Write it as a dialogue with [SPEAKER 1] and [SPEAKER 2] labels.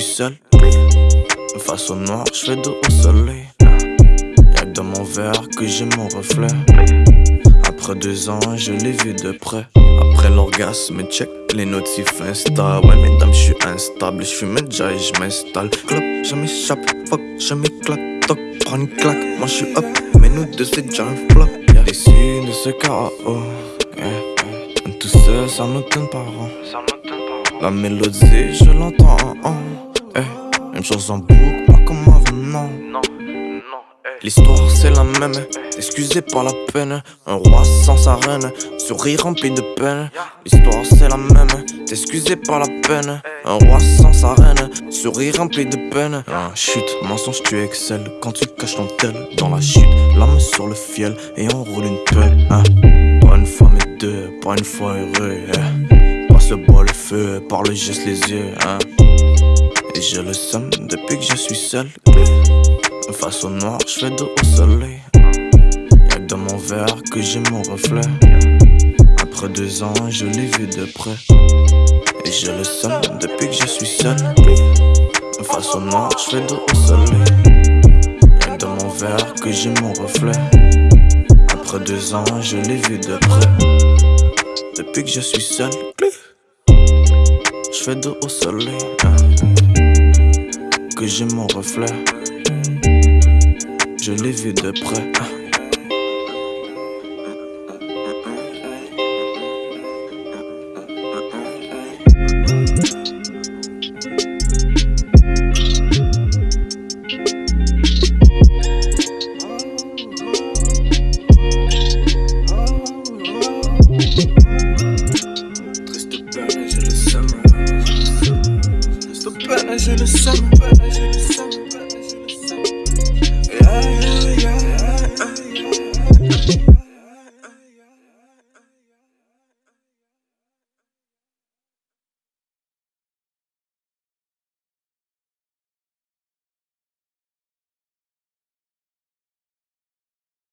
[SPEAKER 1] seul. Face au noir, je fais au soleil. Y'a que dans mon verre que j'ai mon reflet. Après deux ans, je l'ai vu de près. Après l'orgasme, check les notifs Insta. Ouais, mesdames, je suis instable. Je fume déjà et je m'installe. Club, je m'échappe. Fuck, je m'éclate. Toc, prends une claque. Moi, je suis up. Mais nous deux, c'est déjà un flop. Y'a issu de ce chaos. Yeah. Tout seul, sans nos parents. La mélodie, je l'entends en eh. Une chose en boucle, pas comme avant, non. L'histoire c'est la même, excusez pas la peine. Un roi sans sa reine, sourire rempli de peine. L'histoire c'est la même, excusez pas la peine. Un roi sans sa reine, sourire rempli de peine. Ah, chute, mensonge, tu excelles quand tu caches ton tel dans la chute. L'âme sur le fiel et on roule une pelle. Hein. Pas une fois mais deux, pas une fois heureux. Hein. Passe le bois, le feu, par le geste, les yeux. Hein. Et je le sens depuis que je suis seul. Face au noir, je fais dos au soleil. Y'a dans mon verre que j'ai mon reflet. Après deux ans, je l'ai vu de près. Et je le sens depuis que je suis seul. Face au noir, je fais dos au soleil. Y'a dans mon verre que j'ai mon reflet. Après deux ans, je l'ai vu de près. Depuis que je suis seul, fais dos au soleil. Que j'ai mon reflet je l'ai vu de près. Peine,